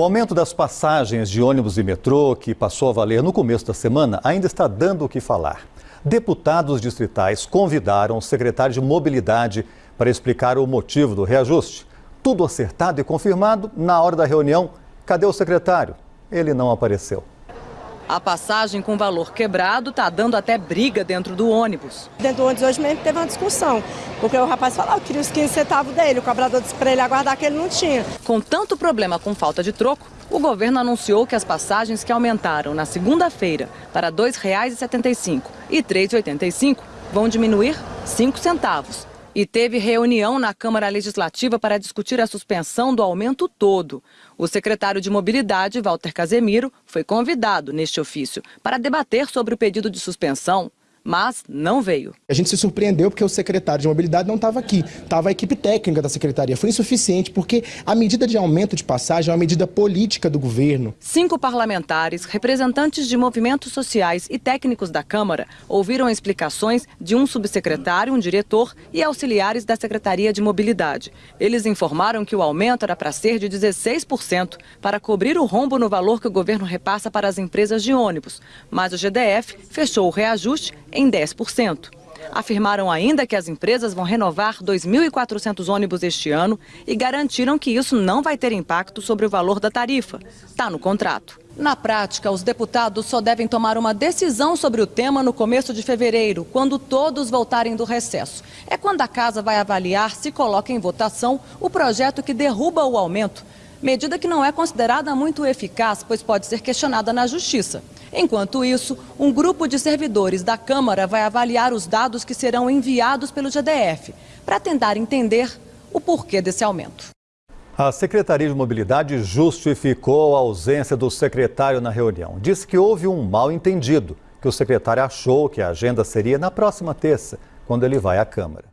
O aumento das passagens de ônibus e metrô, que passou a valer no começo da semana, ainda está dando o que falar. Deputados distritais convidaram o secretário de Mobilidade para explicar o motivo do reajuste. Tudo acertado e confirmado na hora da reunião. Cadê o secretário? Ele não apareceu. A passagem com valor quebrado está dando até briga dentro do ônibus. Dentro do ônibus hoje mesmo teve uma discussão, porque o rapaz falou que queria os 15 centavos dele, o cobrador disse para ele aguardar que ele não tinha. Com tanto problema com falta de troco, o governo anunciou que as passagens que aumentaram na segunda-feira para R$ 2,75 e R$ 3,85 vão diminuir 5 centavos. E teve reunião na Câmara Legislativa para discutir a suspensão do aumento todo. O secretário de Mobilidade, Walter Casemiro, foi convidado neste ofício para debater sobre o pedido de suspensão mas não veio. A gente se surpreendeu porque o secretário de mobilidade não estava aqui, estava a equipe técnica da secretaria. Foi insuficiente porque a medida de aumento de passagem é uma medida política do governo. Cinco parlamentares, representantes de movimentos sociais e técnicos da Câmara ouviram explicações de um subsecretário, um diretor e auxiliares da Secretaria de Mobilidade. Eles informaram que o aumento era para ser de 16% para cobrir o rombo no valor que o governo repassa para as empresas de ônibus, mas o GDF fechou o reajuste em 10%. Afirmaram ainda que as empresas vão renovar 2.400 ônibus este ano e garantiram que isso não vai ter impacto sobre o valor da tarifa. Está no contrato. Na prática, os deputados só devem tomar uma decisão sobre o tema no começo de fevereiro, quando todos voltarem do recesso. É quando a casa vai avaliar se coloca em votação o projeto que derruba o aumento medida que não é considerada muito eficaz, pois pode ser questionada na Justiça. Enquanto isso, um grupo de servidores da Câmara vai avaliar os dados que serão enviados pelo GDF, para tentar entender o porquê desse aumento. A Secretaria de Mobilidade justificou a ausência do secretário na reunião. Disse que houve um mal entendido, que o secretário achou que a agenda seria na próxima terça, quando ele vai à Câmara.